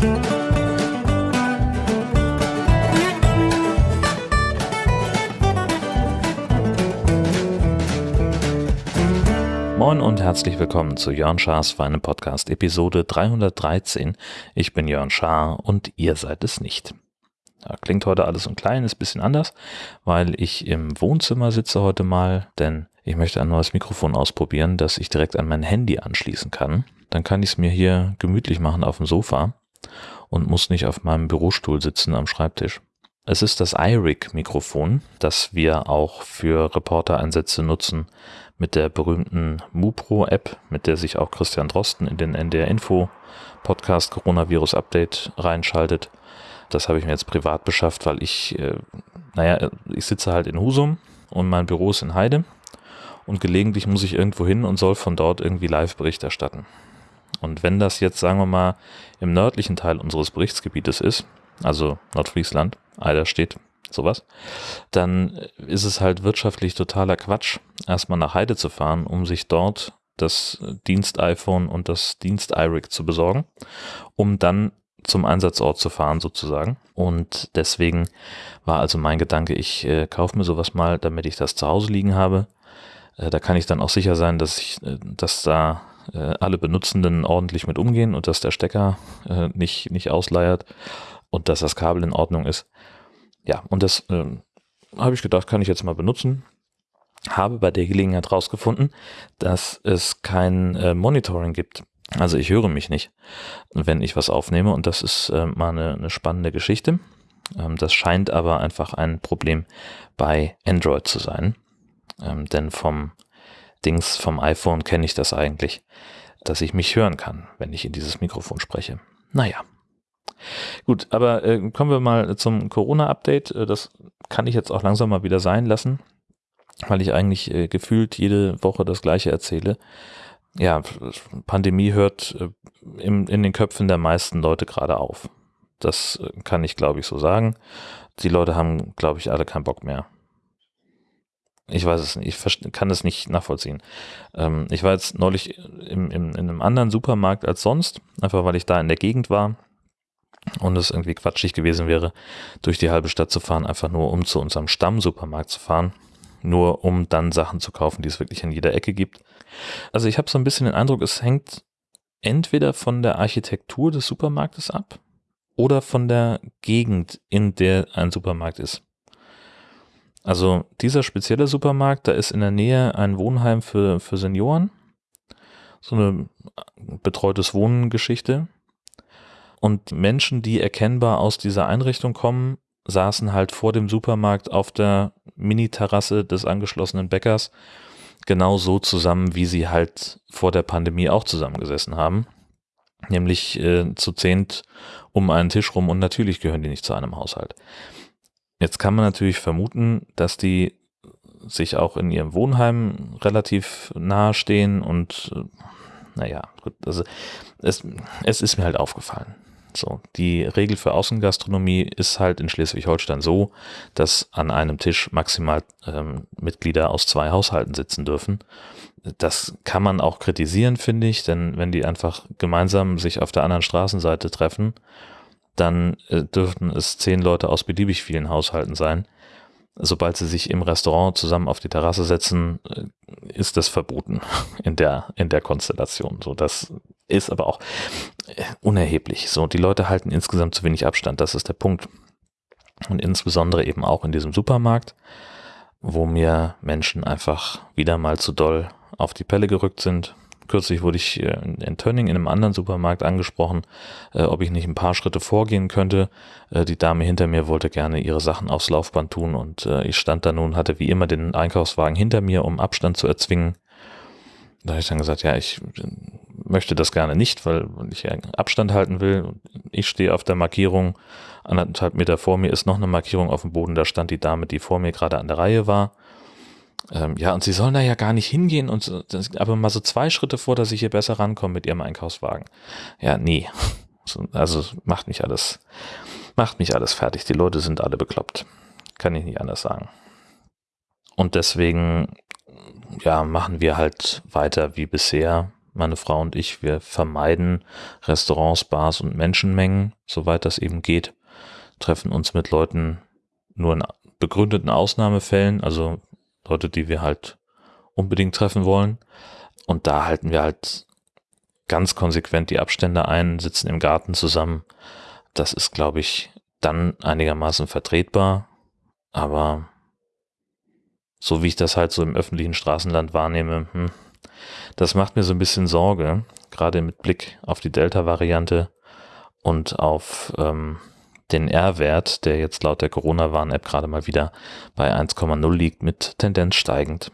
Moin und herzlich willkommen zu Jörn Schars Feine Podcast Episode 313. Ich bin Jörn Schaar und ihr seid es nicht. Ja, klingt heute alles ein kleines bisschen anders, weil ich im Wohnzimmer sitze heute mal, denn ich möchte ein neues Mikrofon ausprobieren, das ich direkt an mein Handy anschließen kann. Dann kann ich es mir hier gemütlich machen auf dem Sofa und muss nicht auf meinem Bürostuhl sitzen am Schreibtisch. Es ist das iRig-Mikrofon, das wir auch für Reportereinsätze nutzen, mit der berühmten MuPro-App, mit der sich auch Christian Drosten in den NDR Info Podcast Coronavirus Update reinschaltet. Das habe ich mir jetzt privat beschafft, weil ich, äh, naja, ich sitze halt in Husum und mein Büro ist in Heide und gelegentlich muss ich irgendwo hin und soll von dort irgendwie Live-Bericht erstatten. Und wenn das jetzt, sagen wir mal, im nördlichen Teil unseres Berichtsgebietes ist, also Nordfriesland, Eider steht, sowas, dann ist es halt wirtschaftlich totaler Quatsch, erstmal nach Heide zu fahren, um sich dort das Dienst-iPhone und das Dienst-iRig zu besorgen, um dann zum Einsatzort zu fahren sozusagen. Und deswegen war also mein Gedanke, ich äh, kaufe mir sowas mal, damit ich das zu Hause liegen habe. Äh, da kann ich dann auch sicher sein, dass ich, äh, dass da äh, alle Benutzenden ordentlich mit umgehen und dass der Stecker äh, nicht, nicht ausleiert und dass das Kabel in Ordnung ist ja, und das äh, habe ich gedacht, kann ich jetzt mal benutzen. Habe bei der Gelegenheit herausgefunden, dass es kein äh, Monitoring gibt. Also ich höre mich nicht, wenn ich was aufnehme und das ist äh, mal eine, eine spannende Geschichte. Ähm, das scheint aber einfach ein Problem bei Android zu sein. Ähm, denn vom Dings, vom iPhone kenne ich das eigentlich, dass ich mich hören kann, wenn ich in dieses Mikrofon spreche. Naja, Gut, aber äh, kommen wir mal zum Corona-Update. Äh, das kann ich jetzt auch langsam mal wieder sein lassen, weil ich eigentlich äh, gefühlt jede Woche das gleiche erzähle. Ja, Pandemie hört äh, im, in den Köpfen der meisten Leute gerade auf. Das äh, kann ich, glaube ich, so sagen. Die Leute haben, glaube ich, alle keinen Bock mehr. Ich weiß es nicht, ich kann es nicht nachvollziehen. Ähm, ich war jetzt neulich im, im, in einem anderen Supermarkt als sonst, einfach weil ich da in der Gegend war und es irgendwie quatschig gewesen wäre, durch die halbe Stadt zu fahren, einfach nur um zu unserem Stammsupermarkt zu fahren, nur um dann Sachen zu kaufen, die es wirklich in jeder Ecke gibt. Also ich habe so ein bisschen den Eindruck, es hängt entweder von der Architektur des Supermarktes ab oder von der Gegend, in der ein Supermarkt ist. Also dieser spezielle Supermarkt, da ist in der Nähe ein Wohnheim für, für Senioren, so eine betreutes Wohnen-Geschichte. Und Menschen, die erkennbar aus dieser Einrichtung kommen, saßen halt vor dem Supermarkt auf der Mini-Terrasse des angeschlossenen Bäckers genau so zusammen, wie sie halt vor der Pandemie auch zusammengesessen haben. Nämlich äh, zu zehnt um einen Tisch rum und natürlich gehören die nicht zu einem Haushalt. Jetzt kann man natürlich vermuten, dass die sich auch in ihrem Wohnheim relativ nahe stehen und äh, naja, also es, es ist mir halt aufgefallen. So, die Regel für Außengastronomie ist halt in Schleswig-Holstein so, dass an einem Tisch maximal ähm, Mitglieder aus zwei Haushalten sitzen dürfen. Das kann man auch kritisieren, finde ich, denn wenn die einfach gemeinsam sich auf der anderen Straßenseite treffen, dann äh, dürften es zehn Leute aus beliebig vielen Haushalten sein. Sobald sie sich im Restaurant zusammen auf die Terrasse setzen, äh, ist das verboten in der, in der Konstellation. So, das ist aber auch äh, unerheblich. So, die Leute halten insgesamt zu wenig Abstand. Das ist der Punkt. Und insbesondere eben auch in diesem Supermarkt, wo mir Menschen einfach wieder mal zu doll auf die Pelle gerückt sind. Kürzlich wurde ich äh, in Tönning in einem anderen Supermarkt angesprochen, äh, ob ich nicht ein paar Schritte vorgehen könnte. Äh, die Dame hinter mir wollte gerne ihre Sachen aufs Laufband tun und ich stand da nun, hatte wie immer den Einkaufswagen hinter mir, um Abstand zu erzwingen. Da habe ich dann gesagt, ja, ich möchte das gerne nicht, weil ich Abstand halten will. Ich stehe auf der Markierung, anderthalb Meter vor mir ist noch eine Markierung auf dem Boden, da stand die Dame, die vor mir gerade an der Reihe war. Ähm, ja, und sie sollen da ja gar nicht hingehen und aber mal so zwei Schritte vor, dass ich hier besser rankomme mit ihrem Einkaufswagen. Ja, nee. Also macht mich alles, macht mich alles fertig. Die Leute sind alle bekloppt. Kann ich nicht anders sagen. Und deswegen, ja, machen wir halt weiter wie bisher meine Frau und ich, wir vermeiden Restaurants, Bars und Menschenmengen, soweit das eben geht, treffen uns mit Leuten nur in begründeten Ausnahmefällen, also Leute, die wir halt unbedingt treffen wollen. Und da halten wir halt ganz konsequent die Abstände ein, sitzen im Garten zusammen. Das ist, glaube ich, dann einigermaßen vertretbar. Aber so wie ich das halt so im öffentlichen Straßenland wahrnehme, hm, das macht mir so ein bisschen Sorge, gerade mit Blick auf die Delta-Variante und auf ähm, den R-Wert, der jetzt laut der Corona-Warn-App gerade mal wieder bei 1,0 liegt, mit Tendenz steigend.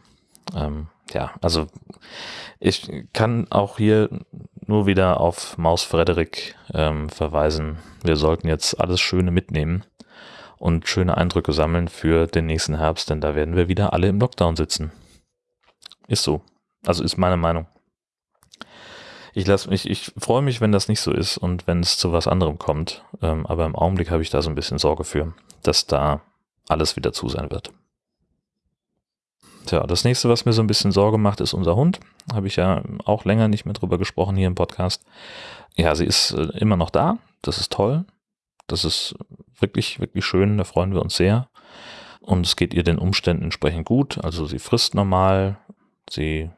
Ähm, ja, also ich kann auch hier nur wieder auf Maus Frederik ähm, verweisen. Wir sollten jetzt alles Schöne mitnehmen und schöne Eindrücke sammeln für den nächsten Herbst, denn da werden wir wieder alle im Lockdown sitzen. Ist so. Also ist meine Meinung. Ich lasse mich, ich freue mich, wenn das nicht so ist und wenn es zu was anderem kommt. Ähm, aber im Augenblick habe ich da so ein bisschen Sorge für, dass da alles wieder zu sein wird. Tja, das nächste, was mir so ein bisschen Sorge macht, ist unser Hund. Habe ich ja auch länger nicht mehr drüber gesprochen hier im Podcast. Ja, sie ist äh, immer noch da. Das ist toll. Das ist wirklich, wirklich schön. Da freuen wir uns sehr. Und es geht ihr den Umständen entsprechend gut. Also sie frisst normal. Sie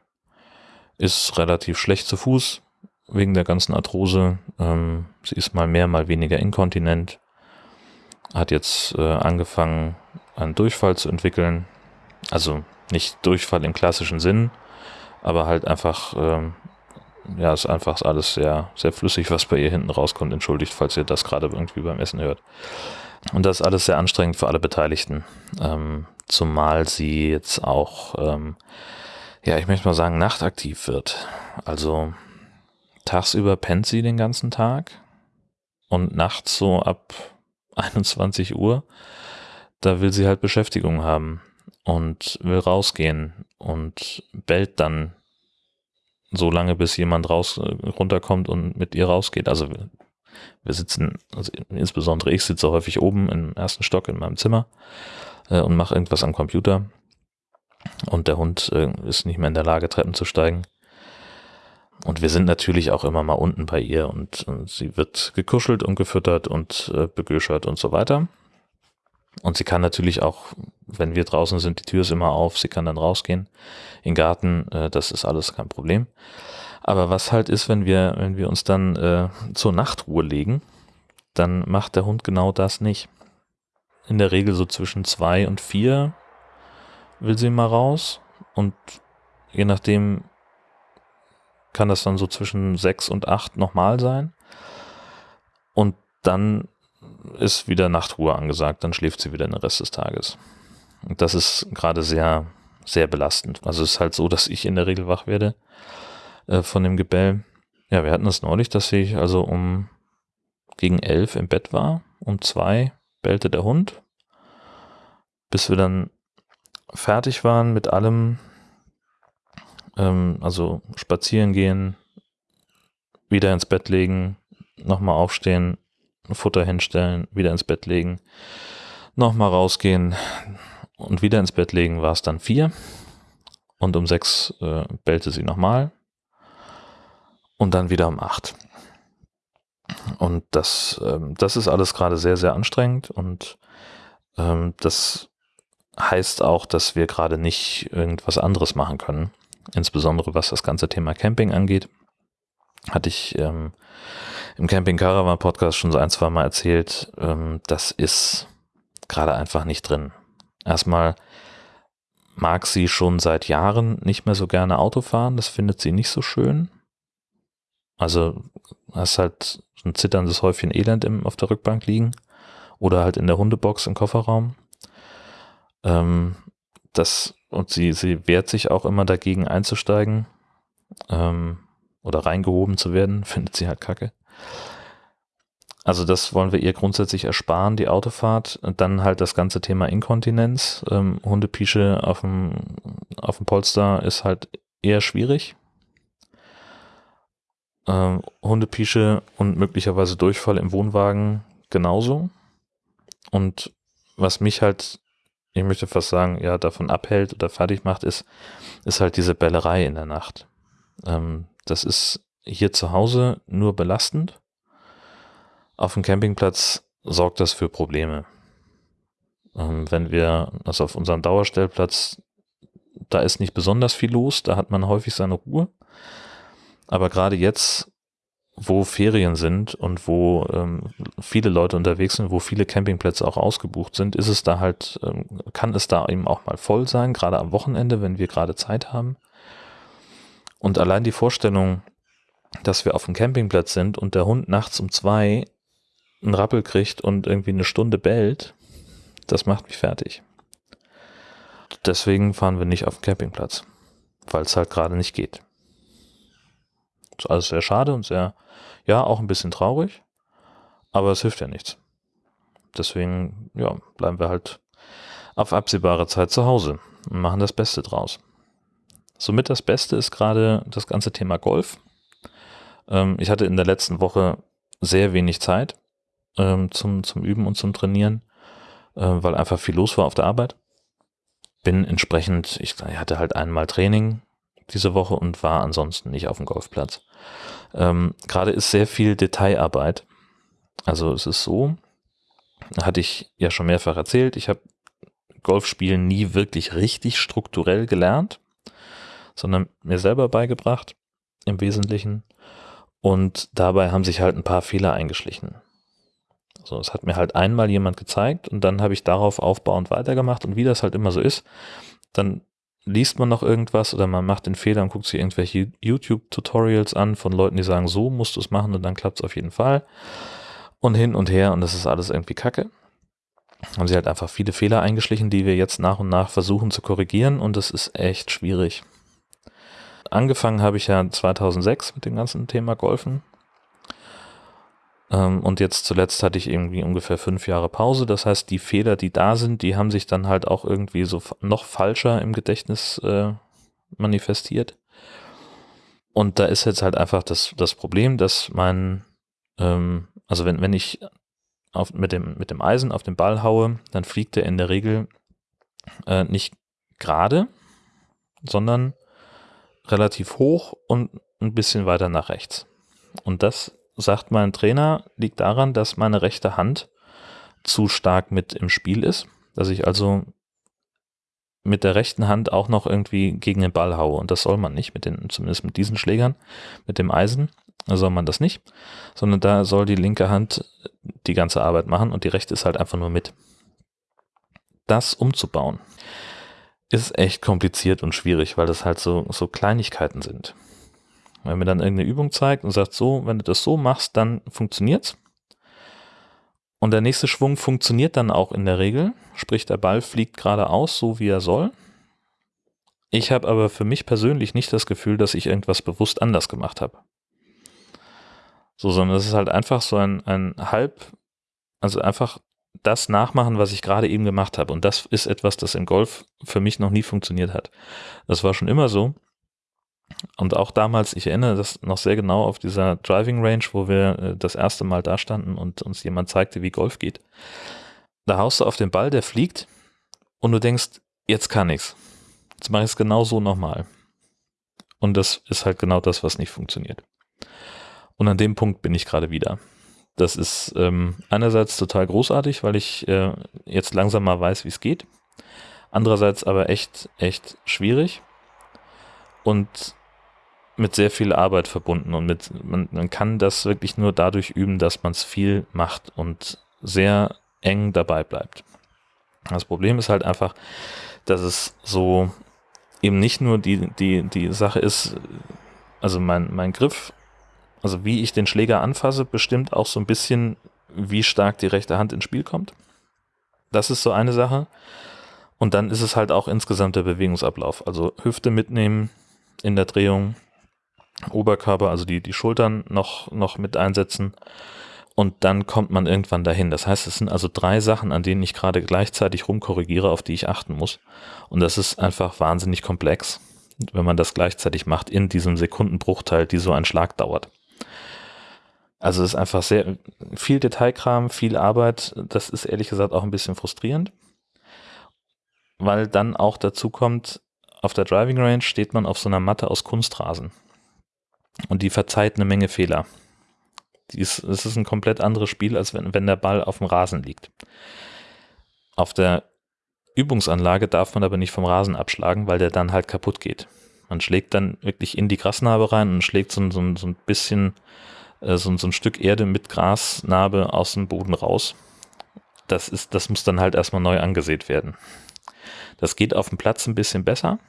ist relativ schlecht zu Fuß wegen der ganzen Arthrose. Ähm, sie ist mal mehr, mal weniger inkontinent. Hat jetzt äh, angefangen, einen Durchfall zu entwickeln. Also nicht Durchfall im klassischen Sinn, aber halt einfach, ähm, ja, ist einfach alles sehr, sehr flüssig, was bei ihr hinten rauskommt. Entschuldigt, falls ihr das gerade irgendwie beim Essen hört. Und das ist alles sehr anstrengend für alle Beteiligten. Ähm, zumal sie jetzt auch, ähm, ja, ich möchte mal sagen, nachtaktiv wird. Also tagsüber pennt sie den ganzen Tag und nachts so ab 21 Uhr, da will sie halt Beschäftigung haben und will rausgehen und bellt dann so lange, bis jemand raus runterkommt und mit ihr rausgeht. Also wir, wir sitzen, also insbesondere ich sitze häufig oben im ersten Stock in meinem Zimmer äh, und mache irgendwas am Computer. Und der Hund äh, ist nicht mehr in der Lage, Treppen zu steigen. Und wir sind natürlich auch immer mal unten bei ihr und, und sie wird gekuschelt und gefüttert und äh, begöschert und so weiter. Und sie kann natürlich auch, wenn wir draußen sind, die Tür ist immer auf, sie kann dann rausgehen in den Garten, äh, das ist alles kein Problem. Aber was halt ist, wenn wir, wenn wir uns dann äh, zur Nachtruhe legen, dann macht der Hund genau das nicht. In der Regel so zwischen zwei und vier will sie mal raus und je nachdem kann das dann so zwischen sechs und acht nochmal sein. Und dann ist wieder Nachtruhe angesagt, dann schläft sie wieder den Rest des Tages. Und das ist gerade sehr, sehr belastend. Also es ist halt so, dass ich in der Regel wach werde äh, von dem Gebell. Ja, wir hatten es neulich, dass ich also um gegen elf im Bett war, um zwei bellte der Hund, bis wir dann fertig waren mit allem, ähm, also spazieren gehen, wieder ins Bett legen, nochmal aufstehen, Futter hinstellen, wieder ins Bett legen, nochmal rausgehen und wieder ins Bett legen, war es dann vier. Und um sechs äh, bellte sie nochmal. Und dann wieder um acht. Und das, ähm, das ist alles gerade sehr, sehr anstrengend. Und ähm, das heißt auch, dass wir gerade nicht irgendwas anderes machen können. Insbesondere was das ganze Thema Camping angeht. Hatte ich ähm, im Camping Caravan Podcast schon so ein, zwei Mal erzählt, ähm, das ist gerade einfach nicht drin. Erstmal mag sie schon seit Jahren nicht mehr so gerne Auto fahren, das findet sie nicht so schön. Also hast halt ein zitterndes Häufchen Elend im, auf der Rückbank liegen oder halt in der Hundebox im Kofferraum. Ähm, das, und sie, sie wehrt sich auch immer dagegen einzusteigen ähm, oder reingehoben zu werden, findet sie halt kacke. Also das wollen wir ihr grundsätzlich ersparen, die Autofahrt. Dann halt das ganze Thema Inkontinenz. Ähm, Hundepische auf dem, auf dem Polster ist halt eher schwierig. Ähm, Hundepische und möglicherweise Durchfall im Wohnwagen genauso. Und was mich halt, ich möchte fast sagen, ja, davon abhält oder fertig macht, ist, ist halt diese Bellerei in der Nacht. Ähm, Das ist hier zu Hause nur belastend. Auf dem Campingplatz sorgt das für Probleme. Ähm, wenn wir, also auf unserem Dauerstellplatz, da ist nicht besonders viel los, da hat man häufig seine Ruhe. Aber gerade jetzt, wo Ferien sind und wo ähm, viele Leute unterwegs sind, wo viele Campingplätze auch ausgebucht sind, ist es da halt, ähm, kann es da eben auch mal voll sein, gerade am Wochenende, wenn wir gerade Zeit haben. Und allein die Vorstellung, dass wir auf dem Campingplatz sind und der Hund nachts um zwei einen Rappel kriegt und irgendwie eine Stunde bellt, das macht mich fertig. Deswegen fahren wir nicht auf den Campingplatz, weil es halt gerade nicht geht. Ist alles sehr schade und sehr, ja, auch ein bisschen traurig, aber es hilft ja nichts. Deswegen, ja, bleiben wir halt auf absehbare Zeit zu Hause und machen das Beste draus. Somit das Beste ist gerade das ganze Thema Golf. Ähm, ich hatte in der letzten Woche sehr wenig Zeit ähm, zum, zum Üben und zum Trainieren, äh, weil einfach viel los war auf der Arbeit. Bin entsprechend, ich hatte halt einmal Training diese Woche und war ansonsten nicht auf dem Golfplatz. Ähm, Gerade ist sehr viel Detailarbeit. Also es ist so, hatte ich ja schon mehrfach erzählt, ich habe Golfspielen nie wirklich richtig strukturell gelernt, sondern mir selber beigebracht im Wesentlichen. Und dabei haben sich halt ein paar Fehler eingeschlichen. So, es hat mir halt einmal jemand gezeigt und dann habe ich darauf aufbauend weitergemacht und wie das halt immer so ist, dann liest man noch irgendwas oder man macht den Fehler und guckt sich irgendwelche YouTube-Tutorials an von Leuten, die sagen, so musst du es machen und dann klappt es auf jeden Fall. Und hin und her und das ist alles irgendwie kacke. Haben sie halt einfach viele Fehler eingeschlichen, die wir jetzt nach und nach versuchen zu korrigieren und das ist echt schwierig. Angefangen habe ich ja 2006 mit dem ganzen Thema Golfen und jetzt zuletzt hatte ich irgendwie ungefähr fünf Jahre Pause. Das heißt, die Fehler, die da sind, die haben sich dann halt auch irgendwie so noch falscher im Gedächtnis äh, manifestiert. Und da ist jetzt halt einfach das, das Problem, dass mein, ähm, also wenn, wenn ich auf, mit, dem, mit dem Eisen auf den Ball haue, dann fliegt er in der Regel äh, nicht gerade, sondern relativ hoch und ein bisschen weiter nach rechts. Und das sagt mein Trainer, liegt daran, dass meine rechte Hand zu stark mit im Spiel ist, dass ich also mit der rechten Hand auch noch irgendwie gegen den Ball haue. Und das soll man nicht, mit den, zumindest mit diesen Schlägern, mit dem Eisen, soll man das nicht, sondern da soll die linke Hand die ganze Arbeit machen und die rechte ist halt einfach nur mit. Das umzubauen ist echt kompliziert und schwierig, weil das halt so, so Kleinigkeiten sind. Wenn mir dann irgendeine Übung zeigt und sagt, so, wenn du das so machst, dann funktioniert's. Und der nächste Schwung funktioniert dann auch in der Regel, sprich der Ball fliegt geradeaus, so wie er soll. Ich habe aber für mich persönlich nicht das Gefühl, dass ich irgendwas bewusst anders gemacht habe. So, sondern es ist halt einfach so ein, ein halb, also einfach das nachmachen, was ich gerade eben gemacht habe. Und das ist etwas, das im Golf für mich noch nie funktioniert hat. Das war schon immer so. Und auch damals, ich erinnere das noch sehr genau auf dieser Driving Range, wo wir äh, das erste Mal da standen und uns jemand zeigte, wie Golf geht. Da haust du auf den Ball, der fliegt und du denkst, jetzt kann ich's. Jetzt mache ich es genau so nochmal. Und das ist halt genau das, was nicht funktioniert. Und an dem Punkt bin ich gerade wieder. Das ist ähm, einerseits total großartig, weil ich äh, jetzt langsam mal weiß, wie es geht. Andererseits aber echt, echt schwierig. Und mit sehr viel Arbeit verbunden und mit, man, man kann das wirklich nur dadurch üben, dass man es viel macht und sehr eng dabei bleibt. Das Problem ist halt einfach, dass es so eben nicht nur die, die, die Sache ist, also mein, mein Griff, also wie ich den Schläger anfasse, bestimmt auch so ein bisschen, wie stark die rechte Hand ins Spiel kommt. Das ist so eine Sache. Und dann ist es halt auch insgesamt der Bewegungsablauf. Also Hüfte mitnehmen in der Drehung, Oberkörper, also die, die Schultern noch, noch mit einsetzen. Und dann kommt man irgendwann dahin. Das heißt, es sind also drei Sachen, an denen ich gerade gleichzeitig rumkorrigiere, auf die ich achten muss. Und das ist einfach wahnsinnig komplex, wenn man das gleichzeitig macht in diesem Sekundenbruchteil, die so ein Schlag dauert. Also es ist einfach sehr viel Detailkram, viel Arbeit. Das ist ehrlich gesagt auch ein bisschen frustrierend, weil dann auch dazu kommt, auf der Driving Range steht man auf so einer Matte aus Kunstrasen. Und die verzeiht eine Menge Fehler. es ist ein komplett anderes Spiel, als wenn, wenn der Ball auf dem Rasen liegt. Auf der Übungsanlage darf man aber nicht vom Rasen abschlagen, weil der dann halt kaputt geht. Man schlägt dann wirklich in die Grasnarbe rein und schlägt so, so, so ein bisschen äh, so, so ein Stück Erde mit Grasnarbe aus dem Boden raus. Das ist, das muss dann halt erstmal neu angesät werden. Das geht auf dem Platz ein bisschen besser,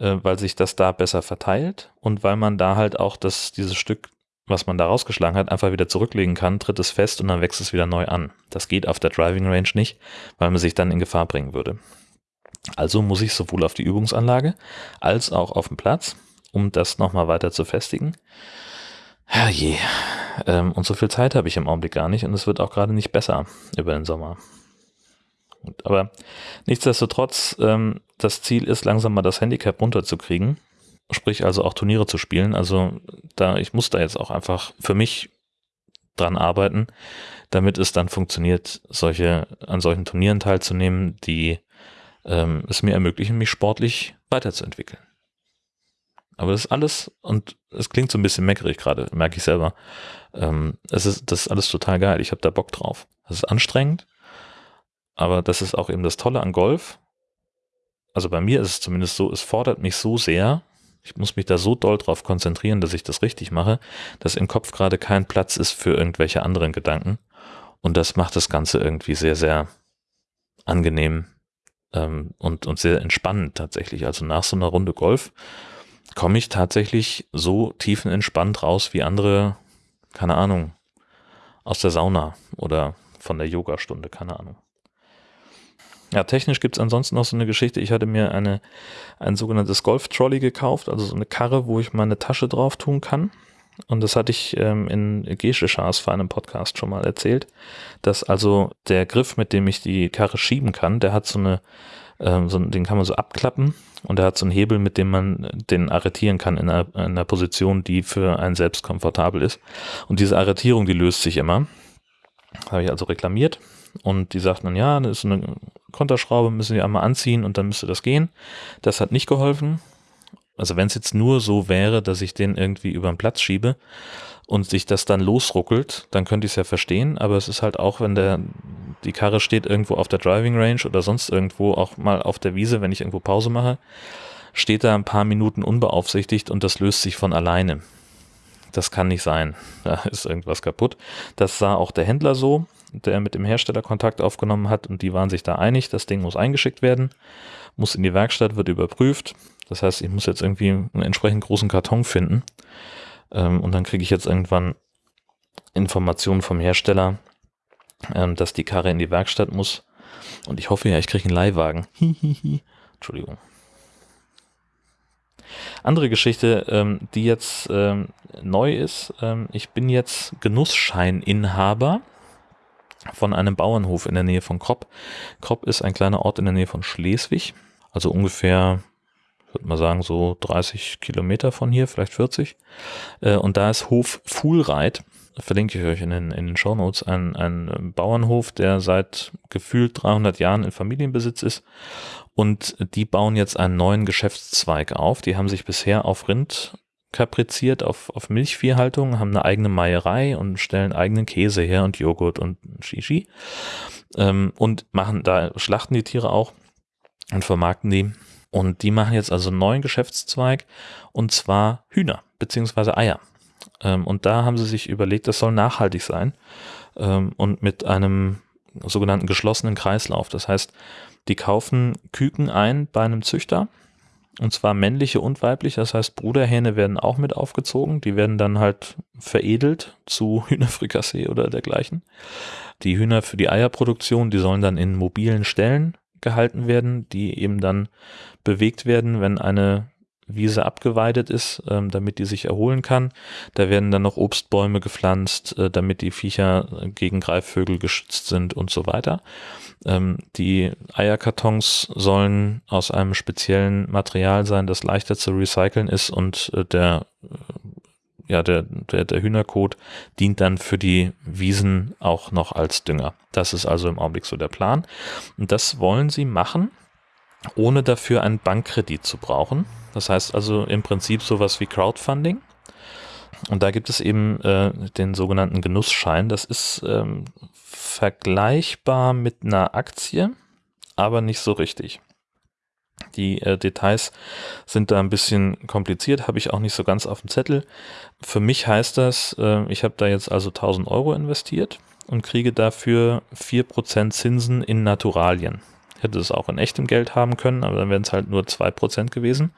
äh, weil sich das da besser verteilt und weil man da halt auch das, dieses Stück, was man da rausgeschlagen hat, einfach wieder zurücklegen kann, tritt es fest und dann wächst es wieder neu an. Das geht auf der Driving Range nicht, weil man sich dann in Gefahr bringen würde. Also muss ich sowohl auf die Übungsanlage als auch auf dem Platz, um das nochmal weiter zu festigen. Herrje. Ähm, und so viel Zeit habe ich im Augenblick gar nicht und es wird auch gerade nicht besser über den Sommer. Aber nichtsdestotrotz, ähm, das Ziel ist langsam mal das Handicap runterzukriegen. Sprich also auch Turniere zu spielen. Also da, ich muss da jetzt auch einfach für mich dran arbeiten, damit es dann funktioniert, solche, an solchen Turnieren teilzunehmen, die ähm, es mir ermöglichen, mich sportlich weiterzuentwickeln. Aber das ist alles, und es klingt so ein bisschen meckerig gerade, merke ich selber. Ähm, es ist, das ist alles total geil. Ich habe da Bock drauf. Das ist anstrengend, aber das ist auch eben das Tolle an Golf. Also bei mir ist es zumindest so, es fordert mich so sehr, ich muss mich da so doll drauf konzentrieren, dass ich das richtig mache, dass im Kopf gerade kein Platz ist für irgendwelche anderen Gedanken. Und das macht das Ganze irgendwie sehr, sehr angenehm ähm, und, und sehr entspannend tatsächlich. Also nach so einer Runde Golf komme ich tatsächlich so tiefenentspannt raus wie andere, keine Ahnung, aus der Sauna oder von der Yogastunde, keine Ahnung. Ja, technisch gibt es ansonsten noch so eine Geschichte. Ich hatte mir eine, ein sogenanntes Golf-Trolley gekauft, also so eine Karre, wo ich meine Tasche drauf tun kann. Und das hatte ich ähm, in Gesche Schars für einen Podcast schon mal erzählt, dass also der Griff, mit dem ich die Karre schieben kann, der hat so eine, ähm, so, den kann man so abklappen und der hat so einen Hebel, mit dem man den arretieren kann in einer, in einer Position, die für einen selbst komfortabel ist. Und diese Arretierung, die löst sich immer. Habe ich also reklamiert und die sagten dann, ja, das ist eine Konterschraube, müssen wir einmal anziehen und dann müsste das gehen. Das hat nicht geholfen. Also wenn es jetzt nur so wäre, dass ich den irgendwie über den Platz schiebe und sich das dann losruckelt, dann könnte ich es ja verstehen, aber es ist halt auch, wenn der, die Karre steht irgendwo auf der Driving Range oder sonst irgendwo, auch mal auf der Wiese, wenn ich irgendwo Pause mache, steht da ein paar Minuten unbeaufsichtigt und das löst sich von alleine. Das kann nicht sein. Da ist irgendwas kaputt. Das sah auch der Händler so, der mit dem Hersteller Kontakt aufgenommen hat und die waren sich da einig, das Ding muss eingeschickt werden, muss in die Werkstatt, wird überprüft. Das heißt, ich muss jetzt irgendwie einen entsprechend großen Karton finden ähm, und dann kriege ich jetzt irgendwann Informationen vom Hersteller, ähm, dass die Karre in die Werkstatt muss. Und ich hoffe ja, ich kriege einen Leihwagen. Entschuldigung. Andere Geschichte, ähm, die jetzt ähm, neu ist. Ähm, ich bin jetzt Genussscheininhaber von einem Bauernhof in der Nähe von Kropp. Kropp ist ein kleiner Ort in der Nähe von Schleswig, also ungefähr, würde man sagen, so 30 Kilometer von hier, vielleicht 40. Äh, und da ist Hof Fuhlreit, verlinke ich euch in den, in den Show Notes, ein, ein Bauernhof, der seit gefühlt 300 Jahren in Familienbesitz ist. Und die bauen jetzt einen neuen Geschäftszweig auf. Die haben sich bisher auf Rind kapriziert auf, auf Milchviehhaltung, haben eine eigene Meierei und stellen eigenen Käse her und Joghurt und Shishi. Ähm, und machen da, schlachten die Tiere auch und vermarkten die. Und die machen jetzt also einen neuen Geschäftszweig und zwar Hühner beziehungsweise Eier. Ähm, und da haben sie sich überlegt, das soll nachhaltig sein ähm, und mit einem sogenannten geschlossenen Kreislauf. Das heißt, die kaufen Küken ein bei einem Züchter und zwar männliche und weibliche, das heißt Bruderhähne werden auch mit aufgezogen. Die werden dann halt veredelt zu Hühnerfrikassee oder dergleichen. Die Hühner für die Eierproduktion, die sollen dann in mobilen Ställen gehalten werden, die eben dann bewegt werden, wenn eine Wiese abgeweidet ist, ähm, damit die sich erholen kann. Da werden dann noch Obstbäume gepflanzt, äh, damit die Viecher gegen Greifvögel geschützt sind und so weiter. Ähm, die Eierkartons sollen aus einem speziellen Material sein, das leichter zu recyceln ist und äh, der äh, ja, der, der, der Hühnerkot dient dann für die Wiesen auch noch als Dünger. Das ist also im Augenblick so der Plan. Und das wollen sie machen, ohne dafür einen Bankkredit zu brauchen. Das heißt also im Prinzip sowas wie Crowdfunding. Und da gibt es eben äh, den sogenannten Genussschein. Das ist ähm, vergleichbar mit einer Aktie, aber nicht so richtig. Die äh, Details sind da ein bisschen kompliziert, habe ich auch nicht so ganz auf dem Zettel. Für mich heißt das, äh, ich habe da jetzt also 1000 Euro investiert und kriege dafür 4% Zinsen in Naturalien. Hätte es auch in echtem Geld haben können, aber dann wären es halt nur 2% gewesen.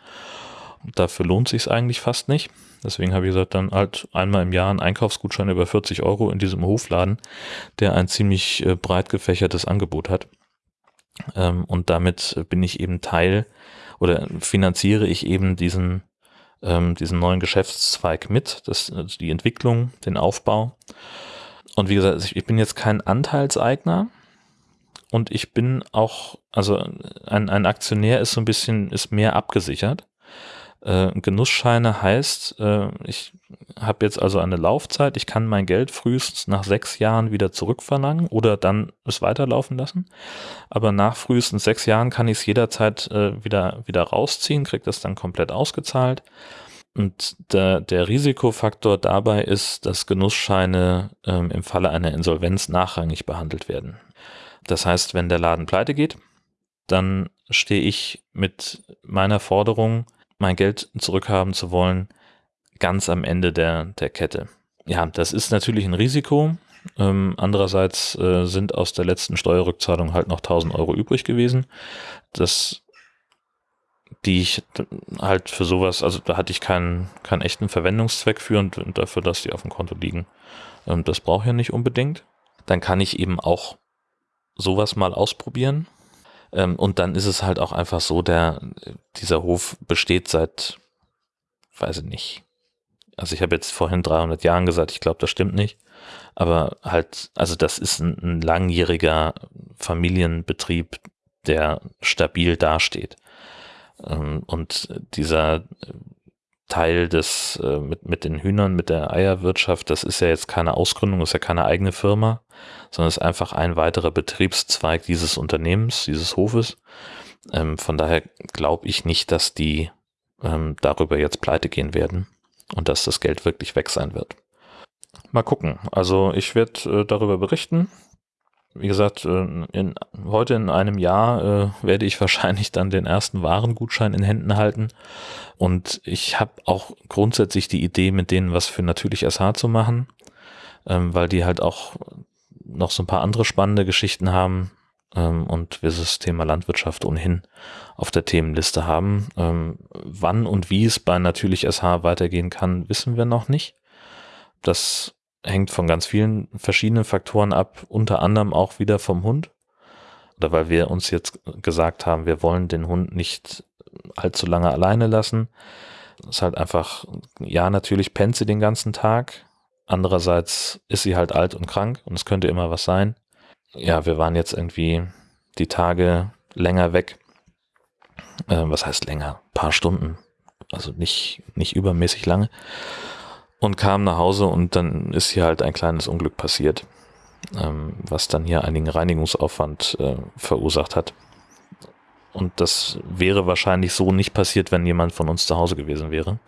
Und dafür lohnt sich eigentlich fast nicht. Deswegen habe ich gesagt, dann halt einmal im Jahr einen Einkaufsgutschein über 40 Euro in diesem Hofladen, der ein ziemlich äh, breit gefächertes Angebot hat. Ähm, und damit bin ich eben Teil oder finanziere ich eben diesen, ähm, diesen neuen Geschäftszweig mit, das, also die Entwicklung, den Aufbau. Und wie gesagt, ich bin jetzt kein Anteilseigner und ich bin auch, also ein, ein Aktionär ist so ein bisschen, ist mehr abgesichert. Äh, Genussscheine heißt, äh, ich habe jetzt also eine Laufzeit, ich kann mein Geld frühestens nach sechs Jahren wieder zurückverlangen oder dann es weiterlaufen lassen. Aber nach frühestens sechs Jahren kann ich es jederzeit äh, wieder, wieder rausziehen, kriege das dann komplett ausgezahlt. Und der, der Risikofaktor dabei ist, dass Genussscheine ähm, im Falle einer Insolvenz nachrangig behandelt werden. Das heißt, wenn der Laden pleite geht, dann stehe ich mit meiner Forderung, mein Geld zurückhaben zu wollen, ganz am Ende der, der Kette. Ja, das ist natürlich ein Risiko. Ähm, andererseits äh, sind aus der letzten Steuerrückzahlung halt noch 1000 Euro übrig gewesen. Das, die ich halt für sowas, also da hatte ich keinen, keinen echten Verwendungszweck für und, dafür, dass die auf dem Konto liegen. Ähm, das brauche ich ja nicht unbedingt. Dann kann ich eben auch sowas mal ausprobieren ähm, und dann ist es halt auch einfach so, der, dieser Hof besteht seit, weiß ich nicht. Also ich habe jetzt vorhin 300 Jahren gesagt, ich glaube, das stimmt nicht. Aber halt, also das ist ein, ein langjähriger Familienbetrieb, der stabil dasteht. Ähm, und dieser Teil des äh, mit, mit den Hühnern, mit der Eierwirtschaft, das ist ja jetzt keine Ausgründung, ist ja keine eigene Firma, sondern ist einfach ein weiterer Betriebszweig dieses Unternehmens, dieses Hofes. Ähm, von daher glaube ich nicht, dass die ähm, darüber jetzt pleite gehen werden und dass das Geld wirklich weg sein wird. Mal gucken. Also ich werde äh, darüber berichten wie gesagt, äh, in, heute in einem Jahr äh, werde ich wahrscheinlich dann den ersten Warengutschein in Händen halten. Und ich habe auch grundsätzlich die Idee, mit denen was für natürlich SH zu machen, ähm, weil die halt auch noch so ein paar andere spannende Geschichten haben ähm, und wir das Thema Landwirtschaft ohnehin auf der Themenliste haben. Ähm, wann und wie es bei natürlich SH weitergehen kann, wissen wir noch nicht. Das hängt von ganz vielen verschiedenen Faktoren ab, unter anderem auch wieder vom Hund. Oder weil wir uns jetzt gesagt haben, wir wollen den Hund nicht allzu lange alleine lassen. Das ist halt einfach, ja, natürlich pennt sie den ganzen Tag. Andererseits ist sie halt alt und krank und es könnte immer was sein. Ja, wir waren jetzt irgendwie die Tage länger weg. Äh, was heißt länger? Ein paar Stunden. Also nicht, nicht übermäßig lange und kam nach Hause und dann ist hier halt ein kleines Unglück passiert, ähm, was dann hier einigen Reinigungsaufwand äh, verursacht hat. Und das wäre wahrscheinlich so nicht passiert, wenn jemand von uns zu Hause gewesen wäre.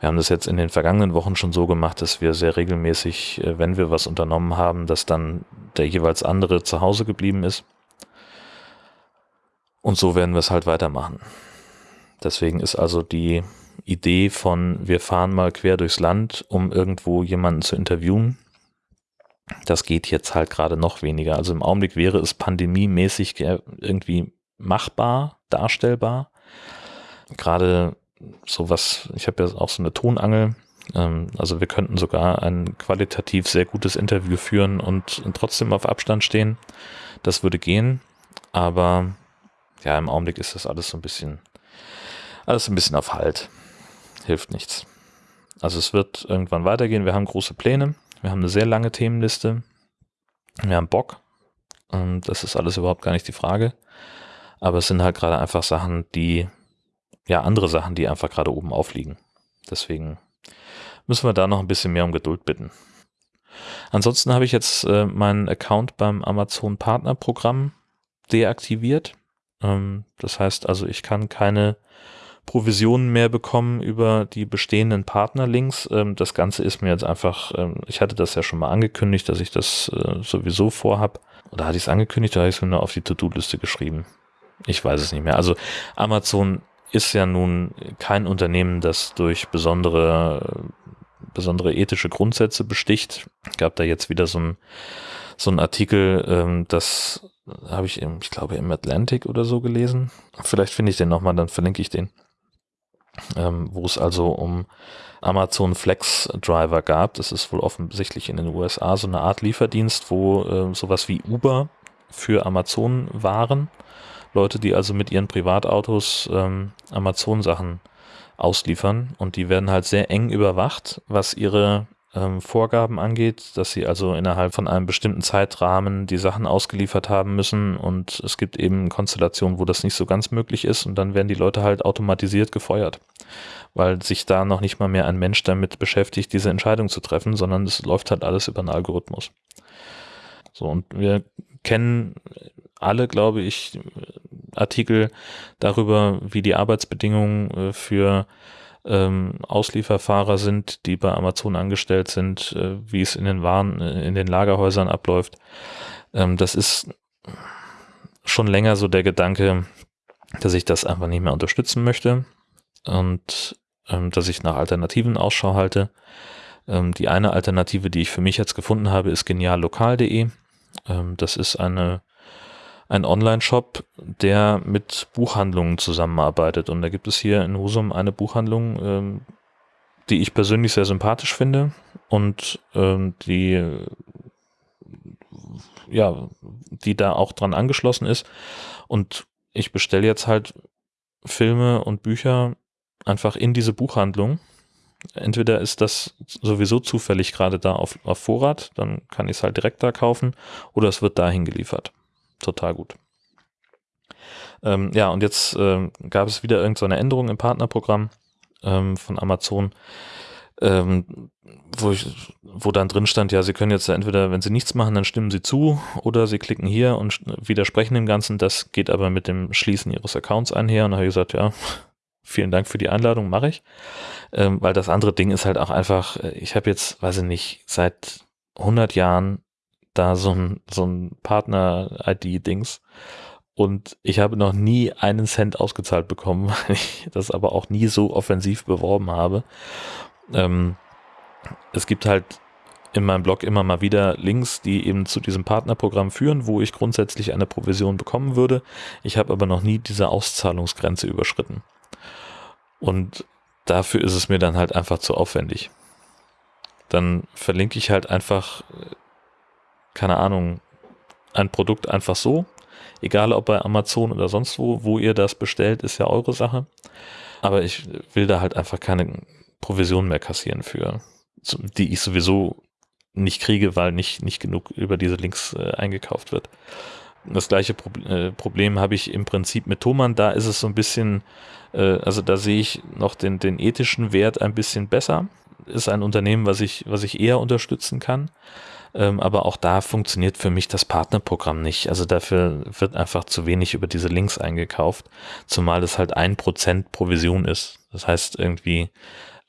Wir haben das jetzt in den vergangenen Wochen schon so gemacht, dass wir sehr regelmäßig, äh, wenn wir was unternommen haben, dass dann der jeweils andere zu Hause geblieben ist. Und so werden wir es halt weitermachen. Deswegen ist also die Idee von, wir fahren mal quer durchs Land, um irgendwo jemanden zu interviewen. Das geht jetzt halt gerade noch weniger. Also im Augenblick wäre es pandemiemäßig irgendwie machbar, darstellbar. Gerade sowas, ich habe ja auch so eine Tonangel. Ähm, also wir könnten sogar ein qualitativ sehr gutes Interview führen und trotzdem auf Abstand stehen. Das würde gehen. Aber ja, im Augenblick ist das alles so ein bisschen, alles ein bisschen auf Halt hilft nichts. Also es wird irgendwann weitergehen. Wir haben große Pläne. Wir haben eine sehr lange Themenliste. Wir haben Bock. Und das ist alles überhaupt gar nicht die Frage. Aber es sind halt gerade einfach Sachen, die, ja, andere Sachen, die einfach gerade oben aufliegen. Deswegen müssen wir da noch ein bisschen mehr um Geduld bitten. Ansonsten habe ich jetzt äh, meinen Account beim Amazon Partnerprogramm deaktiviert. Ähm, das heißt also, ich kann keine Provisionen mehr bekommen über die bestehenden Partnerlinks. Ähm, das Ganze ist mir jetzt einfach, ähm, ich hatte das ja schon mal angekündigt, dass ich das äh, sowieso vorhab. Oder hatte ich es angekündigt oder habe ich es mir nur auf die To-Do-Liste geschrieben? Ich weiß es nicht mehr. Also Amazon ist ja nun kein Unternehmen, das durch besondere, besondere ethische Grundsätze besticht. Gab da jetzt wieder so ein, so ein Artikel, ähm, das habe ich im, ich glaube im Atlantic oder so gelesen. Vielleicht finde ich den nochmal, dann verlinke ich den ähm, wo es also um Amazon Flex Driver gab. Das ist wohl offensichtlich in den USA so eine Art Lieferdienst, wo äh, sowas wie Uber für Amazon waren. Leute, die also mit ihren Privatautos ähm, Amazon-Sachen ausliefern. Und die werden halt sehr eng überwacht, was ihre ähm, Vorgaben angeht, dass sie also innerhalb von einem bestimmten Zeitrahmen die Sachen ausgeliefert haben müssen. Und es gibt eben Konstellationen, wo das nicht so ganz möglich ist. Und dann werden die Leute halt automatisiert gefeuert, weil sich da noch nicht mal mehr ein Mensch damit beschäftigt, diese Entscheidung zu treffen, sondern es läuft halt alles über einen Algorithmus. So, und wir kennen alle, glaube ich, Artikel darüber, wie die Arbeitsbedingungen äh, für ähm, Auslieferfahrer sind, die bei Amazon angestellt sind, äh, wie es in den Waren, äh, in den Lagerhäusern abläuft. Ähm, das ist schon länger so der Gedanke, dass ich das einfach nicht mehr unterstützen möchte und ähm, dass ich nach Alternativen Ausschau halte. Ähm, die eine Alternative, die ich für mich jetzt gefunden habe, ist geniallokal.de. Ähm, das ist eine ein Online-Shop, der mit Buchhandlungen zusammenarbeitet. Und da gibt es hier in Husum eine Buchhandlung, ähm, die ich persönlich sehr sympathisch finde und ähm, die ja, die da auch dran angeschlossen ist. Und ich bestelle jetzt halt Filme und Bücher einfach in diese Buchhandlung. Entweder ist das sowieso zufällig gerade da auf, auf Vorrat, dann kann ich es halt direkt da kaufen, oder es wird dahin geliefert total gut. Ähm, ja, und jetzt ähm, gab es wieder irgendeine so Änderung im Partnerprogramm ähm, von Amazon, ähm, wo, ich, wo dann drin stand, ja, Sie können jetzt entweder, wenn Sie nichts machen, dann stimmen Sie zu oder Sie klicken hier und widersprechen dem Ganzen. Das geht aber mit dem Schließen Ihres Accounts einher. Und da habe ich gesagt, ja, vielen Dank für die Einladung, mache ich. Ähm, weil das andere Ding ist halt auch einfach, äh, ich habe jetzt, weiß ich nicht, seit 100 Jahren da so ein, so ein Partner-ID-Dings. Und ich habe noch nie einen Cent ausgezahlt bekommen, weil ich das aber auch nie so offensiv beworben habe. Ähm, es gibt halt in meinem Blog immer mal wieder Links, die eben zu diesem Partnerprogramm führen, wo ich grundsätzlich eine Provision bekommen würde. Ich habe aber noch nie diese Auszahlungsgrenze überschritten. Und dafür ist es mir dann halt einfach zu aufwendig. Dann verlinke ich halt einfach keine Ahnung, ein Produkt einfach so. Egal ob bei Amazon oder sonst wo, wo ihr das bestellt, ist ja eure Sache. Aber ich will da halt einfach keine Provision mehr kassieren für, die ich sowieso nicht kriege, weil nicht, nicht genug über diese Links äh, eingekauft wird. Das gleiche Pro äh, Problem habe ich im Prinzip mit Thomann. Da ist es so ein bisschen, äh, also da sehe ich noch den, den ethischen Wert ein bisschen besser. Ist ein Unternehmen, was ich, was ich eher unterstützen kann. Ähm, aber auch da funktioniert für mich das Partnerprogramm nicht. Also dafür wird einfach zu wenig über diese Links eingekauft, zumal es halt ein Prozent Provision ist. Das heißt irgendwie,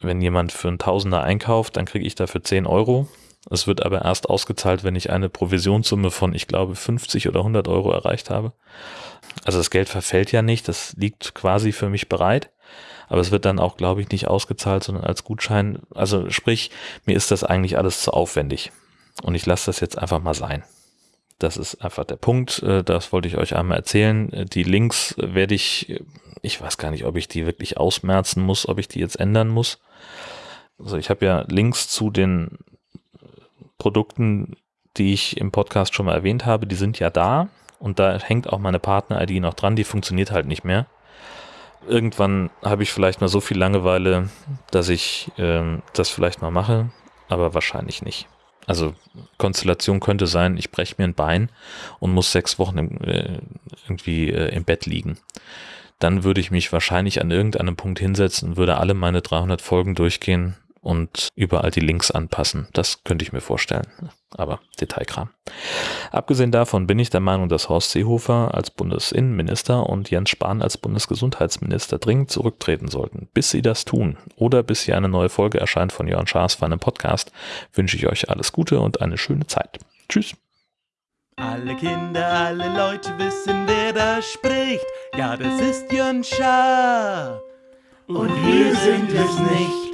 wenn jemand für einen Tausender einkauft, dann kriege ich dafür 10 Euro. Es wird aber erst ausgezahlt, wenn ich eine Provisionssumme von, ich glaube, 50 oder 100 Euro erreicht habe. Also das Geld verfällt ja nicht, das liegt quasi für mich bereit. Aber es wird dann auch, glaube ich, nicht ausgezahlt, sondern als Gutschein. Also sprich, mir ist das eigentlich alles zu aufwendig. Und ich lasse das jetzt einfach mal sein. Das ist einfach der Punkt. Äh, das wollte ich euch einmal erzählen. Äh, die Links werde ich, ich weiß gar nicht, ob ich die wirklich ausmerzen muss, ob ich die jetzt ändern muss. Also ich habe ja Links zu den Produkten, die ich im Podcast schon mal erwähnt habe, die sind ja da und da hängt auch meine Partner-ID noch dran, die funktioniert halt nicht mehr. Irgendwann habe ich vielleicht mal so viel Langeweile, dass ich ähm, das vielleicht mal mache, aber wahrscheinlich nicht. Also Konstellation könnte sein, ich breche mir ein Bein und muss sechs Wochen im, äh, irgendwie äh, im Bett liegen. Dann würde ich mich wahrscheinlich an irgendeinem Punkt hinsetzen würde alle meine 300 Folgen durchgehen und überall die Links anpassen. Das könnte ich mir vorstellen. Aber Detailkram. Abgesehen davon bin ich der Meinung, dass Horst Seehofer als Bundesinnenminister und Jens Spahn als Bundesgesundheitsminister dringend zurücktreten sollten. Bis sie das tun oder bis hier eine neue Folge erscheint von Jörn Schaas für einen Podcast, wünsche ich euch alles Gute und eine schöne Zeit. Tschüss. Alle Kinder, alle Leute wissen, wer da spricht. Ja, das ist Jörn Schaar. Und wir sind es nicht.